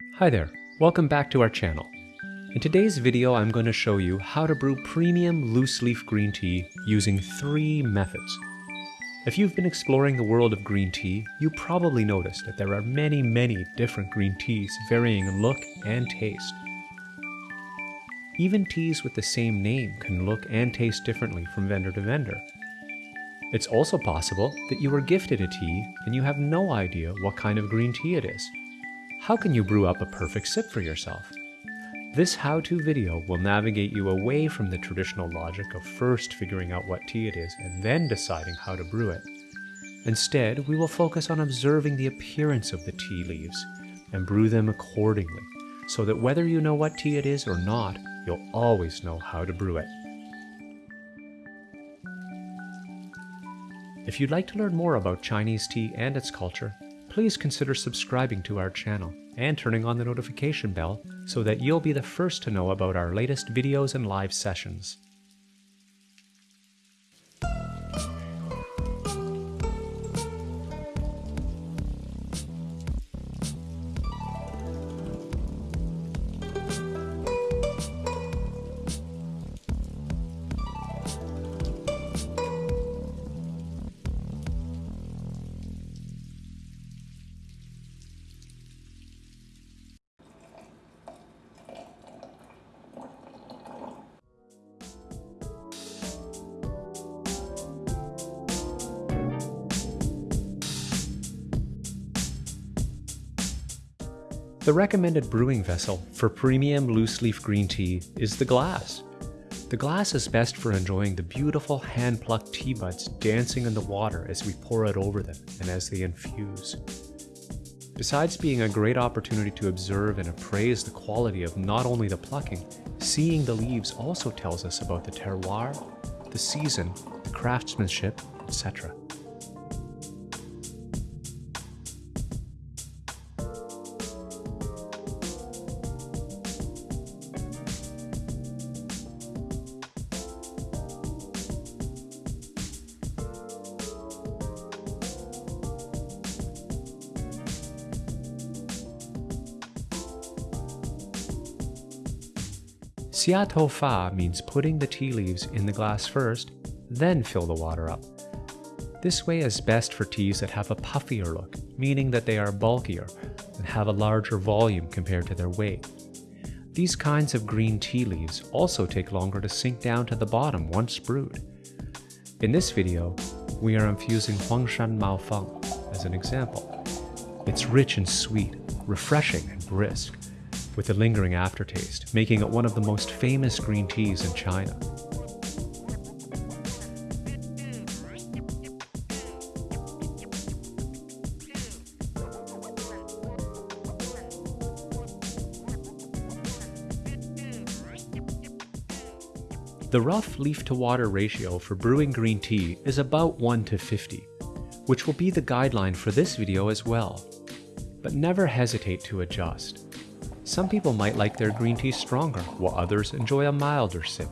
Hi there, welcome back to our channel. In today's video I'm going to show you how to brew premium loose leaf green tea using three methods. If you've been exploring the world of green tea, you probably noticed that there are many, many different green teas varying in look and taste. Even teas with the same name can look and taste differently from vendor to vendor. It's also possible that you were gifted a tea and you have no idea what kind of green tea it is. How can you brew up a perfect sip for yourself? This how-to video will navigate you away from the traditional logic of first figuring out what tea it is and then deciding how to brew it. Instead, we will focus on observing the appearance of the tea leaves and brew them accordingly, so that whether you know what tea it is or not, you'll always know how to brew it. If you'd like to learn more about Chinese tea and its culture, please consider subscribing to our channel and turning on the notification bell so that you'll be the first to know about our latest videos and live sessions. The recommended brewing vessel for premium loose leaf green tea is the glass. The glass is best for enjoying the beautiful hand-plucked tea buds dancing in the water as we pour it over them and as they infuse. Besides being a great opportunity to observe and appraise the quality of not only the plucking, seeing the leaves also tells us about the terroir, the season, the craftsmanship, etc. Xia tou fa means putting the tea leaves in the glass first, then fill the water up. This way is best for teas that have a puffier look, meaning that they are bulkier and have a larger volume compared to their weight. These kinds of green tea leaves also take longer to sink down to the bottom once brewed. In this video, we are infusing Huangshan Mao Feng as an example. It's rich and sweet, refreshing and brisk, with a lingering aftertaste, making it one of the most famous green teas in China. The rough leaf to water ratio for brewing green tea is about 1 to 50, which will be the guideline for this video as well. But never hesitate to adjust. Some people might like their green tea stronger, while others enjoy a milder sip.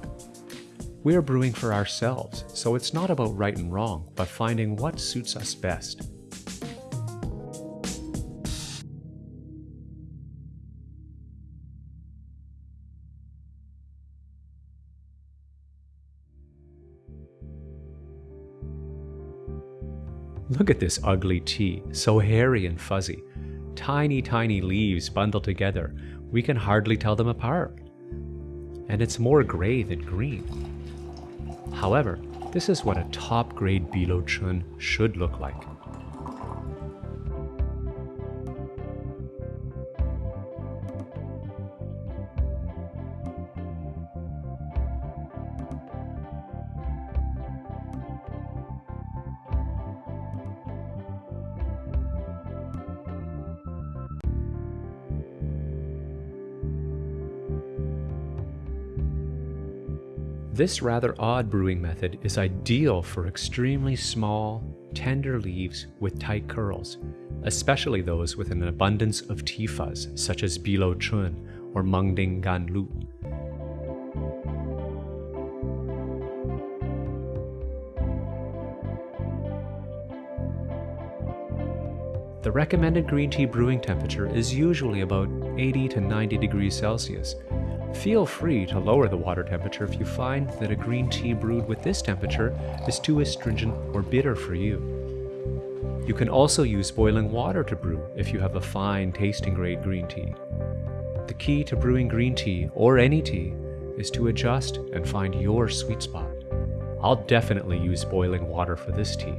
We are brewing for ourselves, so it's not about right and wrong, but finding what suits us best. Look at this ugly tea, so hairy and fuzzy. Tiny, tiny leaves bundled together, we can hardly tell them apart. And it's more gray than green. However, this is what a top-grade Bilo Chun should look like. This rather odd brewing method is ideal for extremely small, tender leaves with tight curls, especially those with an abundance of fuzz, such as Bilo Chun or Mengding Gan Lu. The recommended green tea brewing temperature is usually about 80 to 90 degrees Celsius. Feel free to lower the water temperature if you find that a green tea brewed with this temperature is too astringent or bitter for you. You can also use boiling water to brew if you have a fine tasting grade green tea. The key to brewing green tea, or any tea, is to adjust and find your sweet spot. I'll definitely use boiling water for this tea.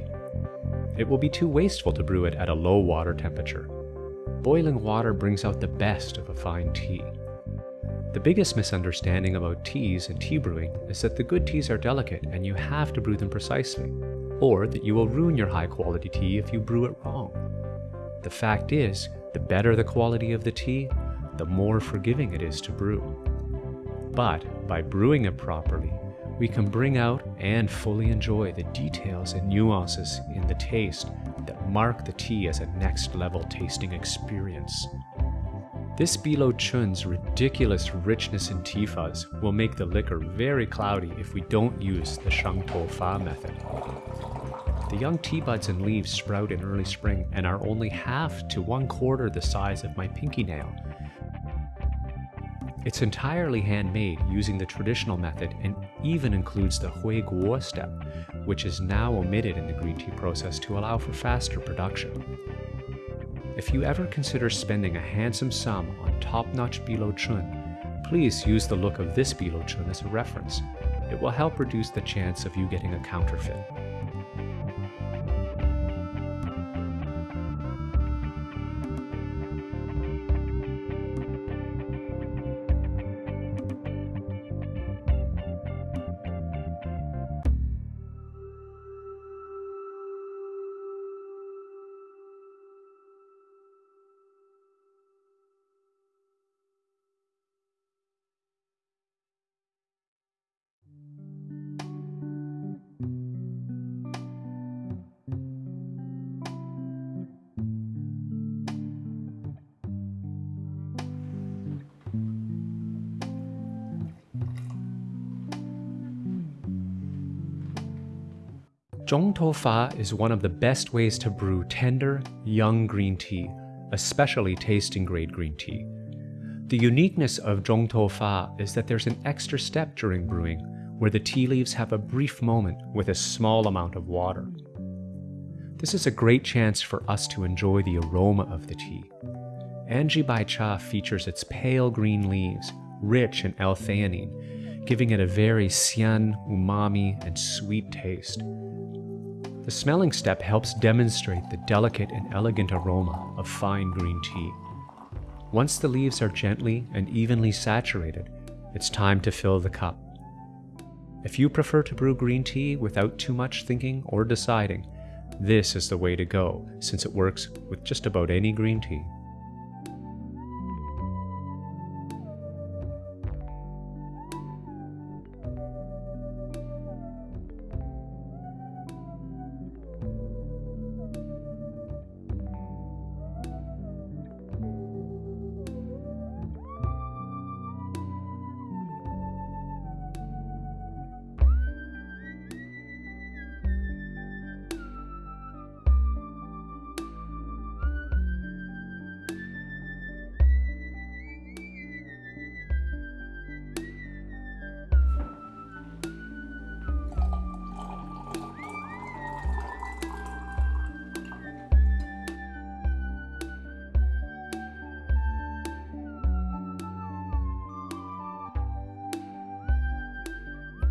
It will be too wasteful to brew it at a low water temperature. Boiling water brings out the best of a fine tea. The biggest misunderstanding about teas and tea brewing is that the good teas are delicate and you have to brew them precisely or that you will ruin your high quality tea if you brew it wrong. The fact is, the better the quality of the tea, the more forgiving it is to brew. But by brewing it properly, we can bring out and fully enjoy the details and nuances in the taste that mark the tea as a next level tasting experience. This Bilo Chun's ridiculous richness in tea fuzz will make the liquor very cloudy if we don't use the Shang Tou Fa method. The young tea buds and leaves sprout in early spring and are only half to one quarter the size of my pinky nail. It's entirely handmade using the traditional method and even includes the Hui Guo step, which is now omitted in the green tea process to allow for faster production. If you ever consider spending a handsome sum on top-notch Bilo Chun, please use the look of this Bilo Chun as a reference. It will help reduce the chance of you getting a counterfeit. Zhong Tou Fa is one of the best ways to brew tender, young green tea, especially tasting grade green tea. The uniqueness of Zhong Tou Fa is that there's an extra step during brewing where the tea leaves have a brief moment with a small amount of water. This is a great chance for us to enjoy the aroma of the tea. Anji Bai Cha features its pale green leaves, rich in L-theanine, giving it a very xian, umami, and sweet taste. The smelling step helps demonstrate the delicate and elegant aroma of fine green tea. Once the leaves are gently and evenly saturated, it's time to fill the cup. If you prefer to brew green tea without too much thinking or deciding, this is the way to go since it works with just about any green tea.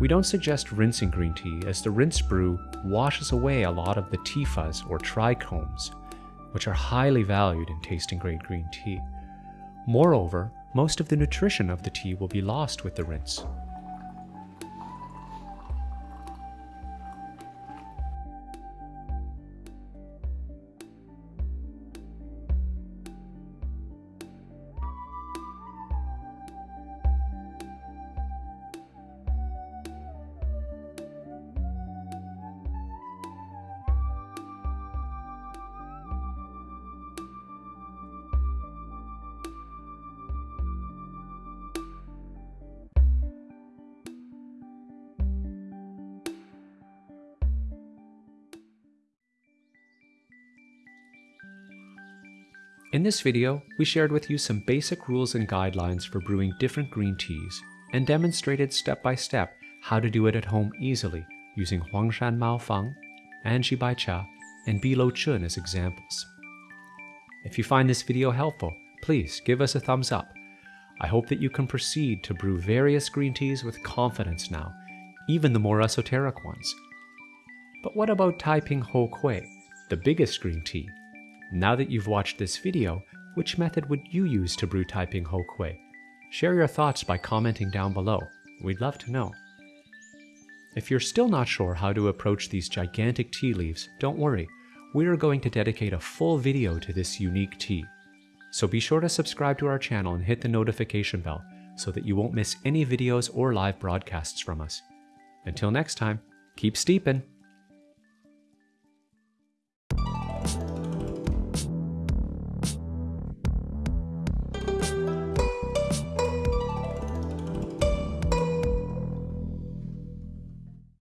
We don't suggest rinsing green tea as the rinse brew washes away a lot of the tea fuzz or trichomes, which are highly valued in tasting grade green tea. Moreover, most of the nutrition of the tea will be lost with the rinse. In this video, we shared with you some basic rules and guidelines for brewing different green teas, and demonstrated step by step how to do it at home easily using Huangshan Mao Feng, Anji Bai Cha, and Bilo Chun as examples. If you find this video helpful, please give us a thumbs up. I hope that you can proceed to brew various green teas with confidence now, even the more esoteric ones. But what about Taiping Hou Kui, the biggest green tea? Now that you've watched this video, which method would you use to brew Taiping Hou Kui? Share your thoughts by commenting down below. We'd love to know. If you're still not sure how to approach these gigantic tea leaves, don't worry. We are going to dedicate a full video to this unique tea. So be sure to subscribe to our channel and hit the notification bell so that you won't miss any videos or live broadcasts from us. Until next time, keep steeping!